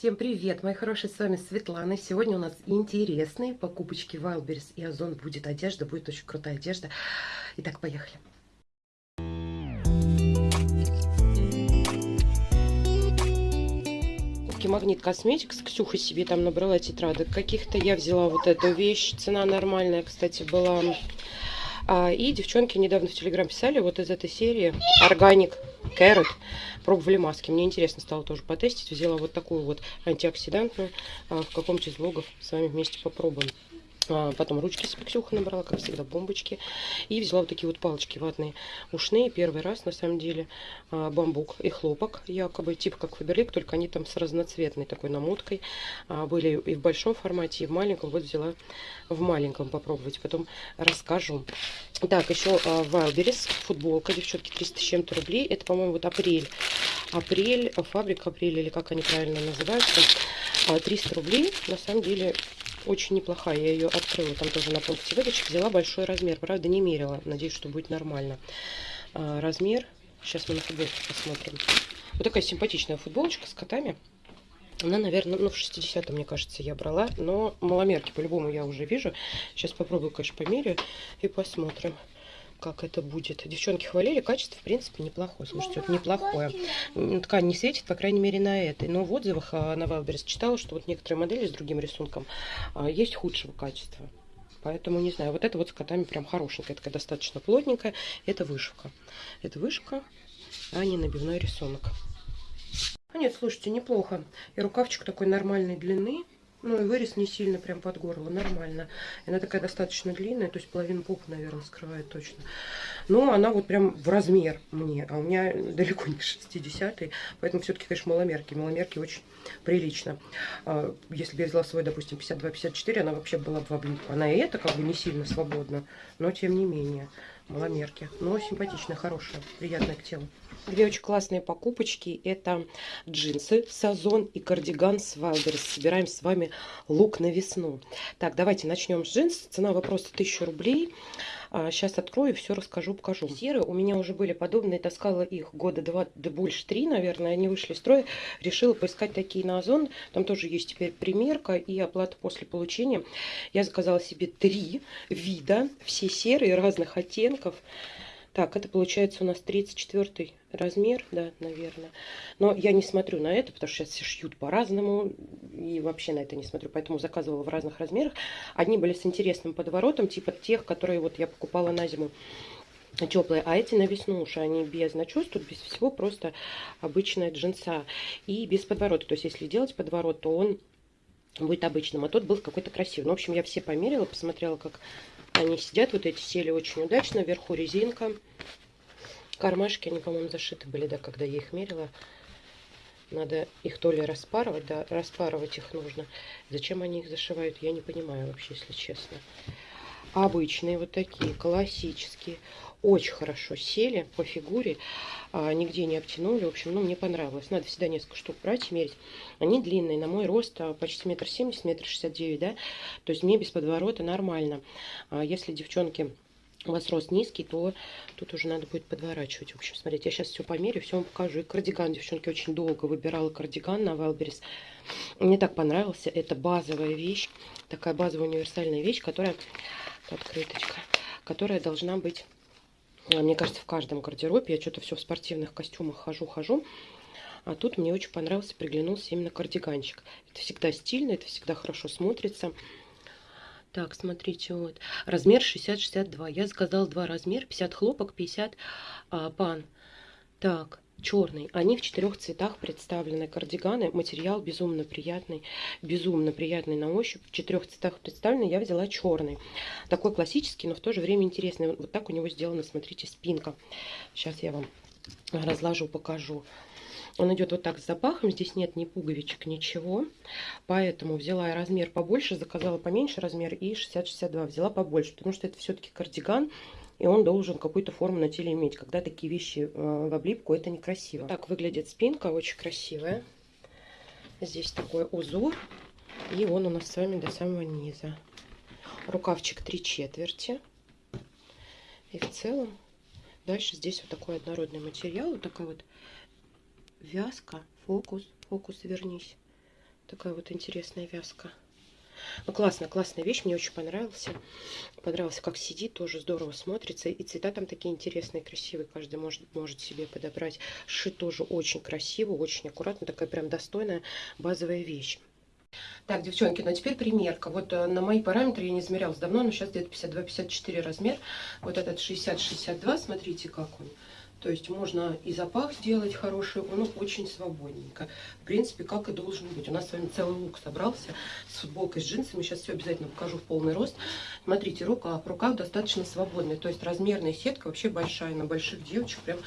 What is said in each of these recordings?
Всем привет, мои хорошие, с вами Светлана. Сегодня у нас интересные покупочки Wildberries и Озон. Будет одежда, будет очень крутая одежда. Итак, поехали. Магнит Косметикс. Ксюха себе там набрала тетрадок каких-то. Я взяла вот эту вещь. Цена нормальная, кстати, была. А, и девчонки недавно в Телеграм писали вот из этой серии Органик Carrot. Пробовали маски. Мне интересно стало тоже потестить. Взяла вот такую вот антиоксидантную. А, в каком-то из влогов с вами вместе попробуем. А, потом ручки с Ксюха набрала, как всегда, бомбочки. И взяла вот такие вот палочки ватные ушные. Первый раз, на самом деле, а, бамбук и хлопок, якобы, типа как Фаберлик, только они там с разноцветной такой намоткой. А, были и в большом формате, и в маленьком. Вот взяла в маленьком попробовать, потом расскажу. Так, еще Wildberries, футболка, девчонки, 300 с чем-то рублей. Это, по-моему, вот апрель. Апрель, фабрика апрель, или как они правильно называются. 300 рублей, на самом деле, очень неплохая. Я ее открыла там тоже на пункте выдачи. Взяла большой размер. Правда, не мерила. Надеюсь, что будет нормально. А, размер. Сейчас мы на футболку посмотрим. Вот такая симпатичная футболочка с котами. Она, наверное, ну, в 60 мне кажется, я брала. Но маломерки по-любому я уже вижу. Сейчас попробую, конечно, померю и посмотрим как это будет. Девчонки хвалили, качество, в принципе, неплохое. Слушайте, вот неплохое. Ткань не светит, по крайней мере, на этой. Но в отзывах а, на Wildberries читала, что вот некоторые модели с другим рисунком а, есть худшего качества. Поэтому, не знаю, вот это вот с котами прям хорошенькая, такая достаточно плотненькая. Это вышивка. Это вышивка, а не набивной рисунок. А нет, слушайте, неплохо. И рукавчик такой нормальной длины. Ну и вырез не сильно прям под горло, нормально. Она такая достаточно длинная, то есть половину попы, наверное, скрывает точно. Но она вот прям в размер мне, а у меня далеко не 60 -й, поэтому все-таки, конечно, маломерки. Маломерки очень прилично. А, если бы я взяла свой, допустим, 52-54, она вообще была бы в облипку. Она и это как бы не сильно свободна, но тем не менее маломерки. Но симпатичная, хорошая, приятная к телу. Две очень классные покупочки. Это джинсы Сазон и кардиган с Wildberries. Собираем с вами лук на весну. Так, давайте начнем с джинс. Цена вопроса 1000 рублей. Сейчас а, открою, все расскажу, покажу. Серые у меня уже были подобные, таскала их года два, да больше три, наверное, они вышли из строя. Решила поискать такие на Озон. Там тоже есть теперь примерка и оплата после получения. Я заказала себе три вида, все серые, разных оттенков. Так, это получается у нас 34 размер, да, наверное. Но я не смотрю на это, потому что сейчас все шьют по-разному. И вообще на это не смотрю, поэтому заказывала в разных размерах. Одни были с интересным подворотом, типа тех, которые вот я покупала на зиму теплые, а эти на весну уж они без начес, тут без всего просто обычная джинса и без подворота. То есть если делать подворот, то он будет обычным, а тот был какой-то красивый. Ну, в общем, я все померила, посмотрела, как они сидят, вот эти сели очень удачно. Вверху резинка. Кармашки, они, по-моему, зашиты были, да, когда я их мерила. Надо их то ли распарывать, да, распарывать их нужно. Зачем они их зашивают, я не понимаю вообще, если честно. Обычные вот такие, классические. Очень хорошо сели по фигуре, а, нигде не обтянули. В общем, ну, мне понравилось. Надо всегда несколько штук брать и мерить. Они длинные, на мой рост а, почти метр семьдесят, метр шестьдесят девять, да. То есть мне без подворота нормально. А если девчонки у вас рост низкий, то тут уже надо будет подворачивать. В общем, смотрите, я сейчас все померю, все вам покажу. И кардиган, девчонки, очень долго выбирала кардиган на Wildberries. Мне так понравился. Это базовая вещь, такая базовая универсальная вещь, которая, открыточка, которая должна быть а, мне кажется, в каждом гардеробе. Я что-то все в спортивных костюмах хожу-хожу. А тут мне очень понравился, приглянулся именно кардиганчик. Это всегда стильно, это всегда хорошо смотрится. Так, смотрите, вот. Размер 60-62. Я заказала два размера. 50 хлопок, 50 а, пан. Так, черный. Они в четырех цветах представлены. Кардиганы. Материал безумно приятный. Безумно приятный на ощупь. В четырех цветах представлены. Я взяла черный. Такой классический, но в то же время интересный. Вот так у него сделана, смотрите, спинка. Сейчас я вам разложу, покажу. Он идет вот так с запахом, здесь нет ни пуговичек, ничего. Поэтому взяла размер побольше, заказала поменьше размер и 60-62 взяла побольше, потому что это все-таки кардиган и он должен какую-то форму на теле иметь. Когда такие вещи э, в облипку, это некрасиво. Так выглядит спинка, очень красивая. Здесь такой узор, и он у нас с вами до самого низа. Рукавчик три четверти. И в целом дальше здесь вот такой однородный материал, вот такая вот вязка, фокус, фокус вернись. Такая вот интересная вязка. Ну, классная, классная вещь, мне очень понравился. Понравился, как сидит, тоже здорово смотрится. И цвета там такие интересные, красивые. Каждый может, может себе подобрать. Шит тоже очень красиво, очень аккуратно. Такая прям достойная базовая вещь. Так, девчонки, ну а теперь примерка. Вот э, на мои параметры я не измерялась давно, но сейчас где-то 52-54 размер. Вот этот 60-62, смотрите, как он. То есть можно и запах сделать хороший, он очень свободненько. В принципе, как и должен быть. У нас с вами целый лук собрался с футболкой, с джинсами. Сейчас все обязательно покажу в полный рост. Смотрите, рука, рука достаточно свободная. То есть размерная сетка вообще большая на больших девочек. Прям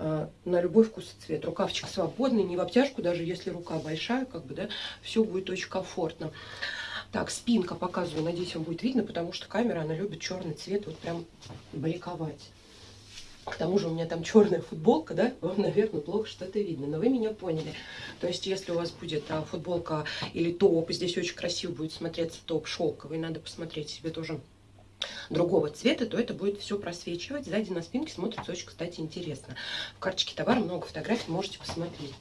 э, на любой вкус и цвет. Рукавчик свободный, не в обтяжку, даже если рука большая, как бы, да, все будет очень комфортно. Так, спинка показываю, надеюсь, вам будет видно, потому что камера, она любит черный цвет, вот прям бликовать. К тому же у меня там черная футболка, да, вам, наверное, плохо что-то видно, но вы меня поняли. То есть, если у вас будет а, футболка или топ, здесь очень красиво будет смотреться топ шелковый, надо посмотреть себе тоже другого цвета, то это будет все просвечивать. Сзади на спинке смотрится очень, кстати, интересно. В карточке товара много фотографий, можете посмотреть.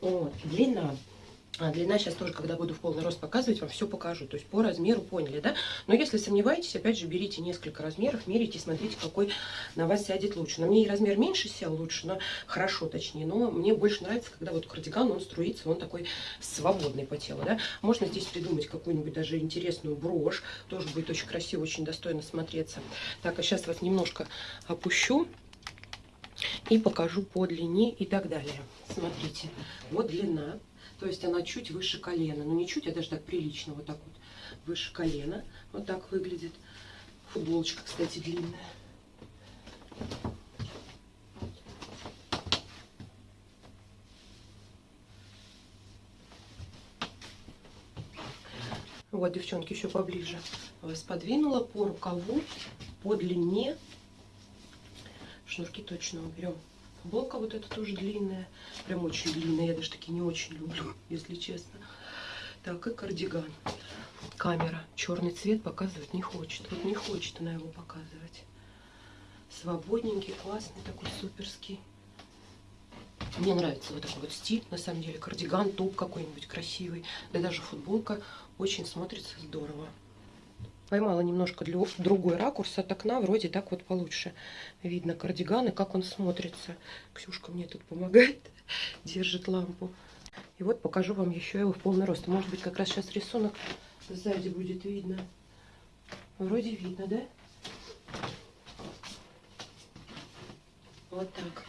Вот, длина а длина сейчас тоже, когда буду в полный рост показывать, вам все покажу. То есть по размеру поняли, да? Но если сомневаетесь, опять же, берите несколько размеров, мерите, смотрите, какой на вас сядет лучше. На мне и размер меньше сел лучше, но хорошо точнее. Но мне больше нравится, когда вот кардиган, он струится, он такой свободный по телу, да? Можно здесь придумать какую-нибудь даже интересную брошь. Тоже будет очень красиво, очень достойно смотреться. Так, а сейчас вас немножко опущу и покажу по длине и так далее. Смотрите, вот длина. То есть она чуть выше колена. Ну не чуть, а даже так прилично. Вот так вот выше колена. Вот так выглядит. Футболочка, кстати, длинная. Вот, девчонки, еще поближе вас подвинула по рукаву, по длине. Шнурки точно уберем. Футболка вот эта тоже длинная. Прям очень длинная. Я даже такие не очень люблю, если честно. Так, и кардиган. Камера. Черный цвет показывать не хочет. Вот не хочет она его показывать. Свободненький, классный, такой суперский. Мне нравится вот такой вот стиль, на самом деле. Кардиган, топ какой-нибудь красивый. Да даже футболка очень смотрится здорово поймала немножко для, другой ракурс от окна, вроде так вот получше видно кардиган и как он смотрится. Ксюшка мне тут помогает, держит лампу. И вот покажу вам еще его в полный рост. Может быть, как раз сейчас рисунок сзади будет видно. Вроде видно, да? Вот так.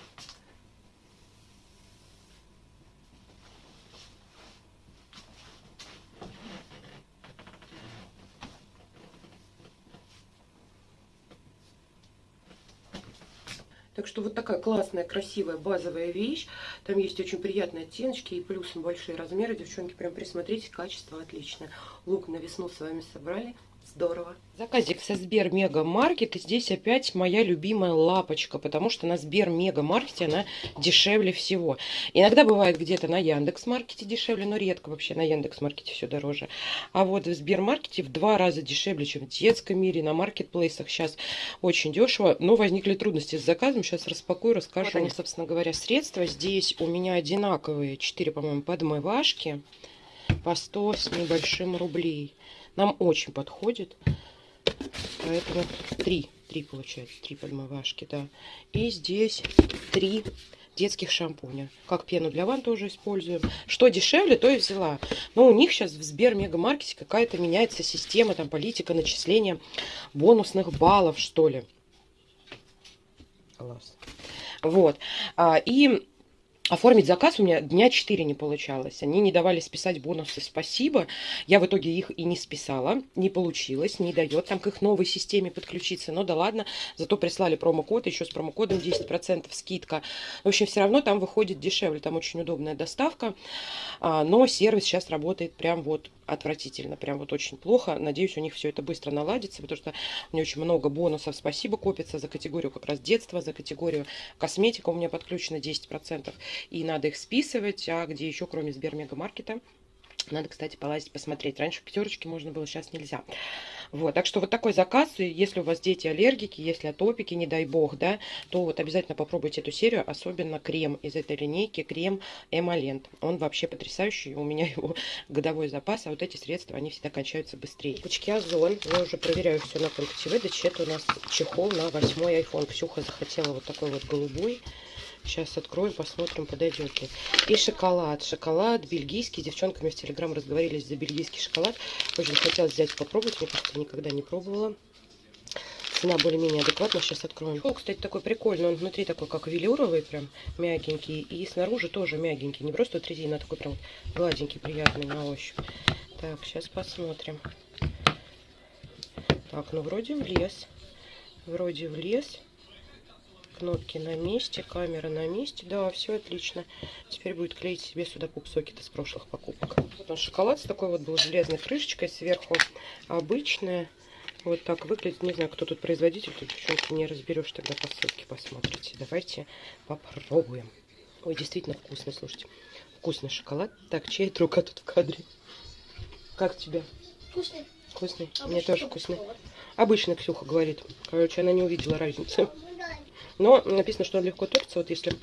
Так что вот такая классная, красивая, базовая вещь. Там есть очень приятные оттеночки и плюсом большие размеры. Девчонки, прям присмотрите, качество отличное. Лук на весну с вами собрали. Здорово. Заказик со Сбер Мега Маркет. И здесь опять моя любимая лапочка, потому что на Сбер Мега Маркете она дешевле всего. Иногда бывает где-то на Яндекс Маркете дешевле, но редко вообще на Яндекс Маркете все дороже. А вот в Сбер Маркете в два раза дешевле, чем в детском мире, на маркетплейсах сейчас очень дешево. Но возникли трудности с заказом. Сейчас распакую, расскажу. Вот они, собственно говоря, средства. Здесь у меня одинаковые 4, по-моему, подмывашки по 100 с небольшим рублей. Нам очень подходит. Поэтому три, три получается, три подмывашки, да. И здесь три детских шампуня. Как пену для ванн тоже используем. Что дешевле, то и взяла. Но у них сейчас в Сбер Мегамаркете какая-то меняется система, там политика начисления бонусных баллов, что ли. Класс. Вот. А, и Оформить заказ у меня дня 4 не получалось. Они не давали списать бонусы «Спасибо». Я в итоге их и не списала. Не получилось, не дает там к их новой системе подключиться. Но да ладно, зато прислали промокод, еще с промокодом 10% скидка. В общем, все равно там выходит дешевле. Там очень удобная доставка. А, но сервис сейчас работает прям вот отвратительно, прям вот очень плохо. Надеюсь, у них все это быстро наладится, потому что у меня очень много бонусов спасибо копится за категорию как раз детства, за категорию косметика у меня подключено 10%, и надо их списывать, а где еще, кроме Сбермегамаркета, надо, кстати, полазить, посмотреть. Раньше в пятерочке можно было, сейчас нельзя. Вот, так что вот такой заказ, если у вас дети аллергики, если атопики, не дай бог, да, то вот обязательно попробуйте эту серию, особенно крем из этой линейки, крем Эмолент. Он вообще потрясающий, у меня его годовой запас, а вот эти средства, они всегда кончаются быстрее. Пучки Озон, я уже проверяю все на пункте выдачи, это у нас чехол на восьмой iPhone. Ксюха захотела вот такой вот голубой. Сейчас откроем, посмотрим, подойдет ли. И шоколад. Шоколад бельгийский. С девчонками в Телеграм разговорились за бельгийский шоколад. Очень хотелось взять попробовать. Мне кажется, никогда не пробовала. Цена более-менее адекватная. Сейчас откроем. О, кстати, такой прикольный. Он внутри такой, как велюровый, прям мягенький. И снаружи тоже мягенький. Не просто резина, а такой прям гладенький, приятный на ощупь. Так, сейчас посмотрим. Так, ну вроде влез. Вроде влез кнопки на месте, камера на месте. Да, все отлично. Теперь будет клеить себе сюда пупсокеты с прошлых покупок. Вот он шоколад с такой вот был железной крышечкой сверху. Обычная. Вот так выглядит. Не знаю, кто тут производитель. Тут девчонки не разберешь. Тогда по ссылке посмотрите. Давайте попробуем. Ой, действительно вкусный, слушайте. Вкусный шоколад. Так, чья это рука тут в кадре? Как тебе? Вкусный. Вкусный? Мне тоже вкусный. Обычно Ксюха говорит. Короче, она не увидела разницы. Но написано, что он легко топится, вот если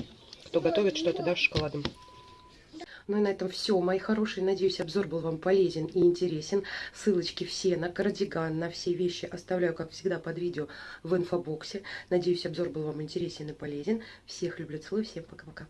кто готовит что-то, да, с шоколадом. Ну и на этом все, мои хорошие. Надеюсь, обзор был вам полезен и интересен. Ссылочки все на кардиган, на все вещи оставляю, как всегда, под видео в инфобоксе. Надеюсь, обзор был вам интересен и полезен. Всех люблю, целую, всем пока-пока.